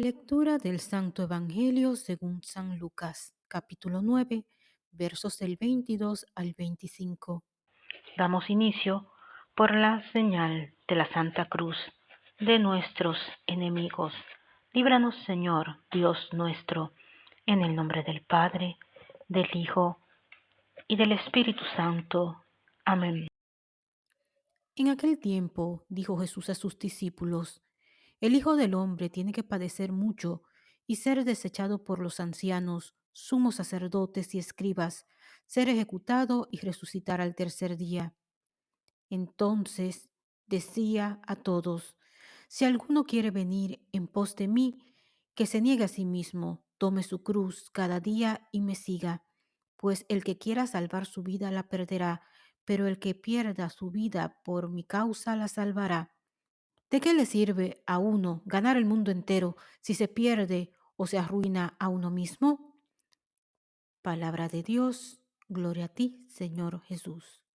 Lectura del Santo Evangelio según San Lucas, capítulo 9, versos del 22 al 25. Damos inicio por la señal de la Santa Cruz de nuestros enemigos. Líbranos, Señor, Dios nuestro, en el nombre del Padre, del Hijo y del Espíritu Santo. Amén. En aquel tiempo dijo Jesús a sus discípulos, El Hijo del Hombre tiene que padecer mucho y ser desechado por los ancianos, sumos sacerdotes y escribas, ser ejecutado y resucitar al tercer día. Entonces decía a todos, Si alguno quiere venir en pos de mí, que se niegue a sí mismo, tome su cruz cada día y me siga, pues el que quiera salvar su vida la perderá, pero el que pierda su vida por mi causa la salvará. ¿De qué le sirve a uno ganar el mundo entero si se pierde o se arruina a uno mismo? Palabra de Dios, gloria a ti, Señor Jesús.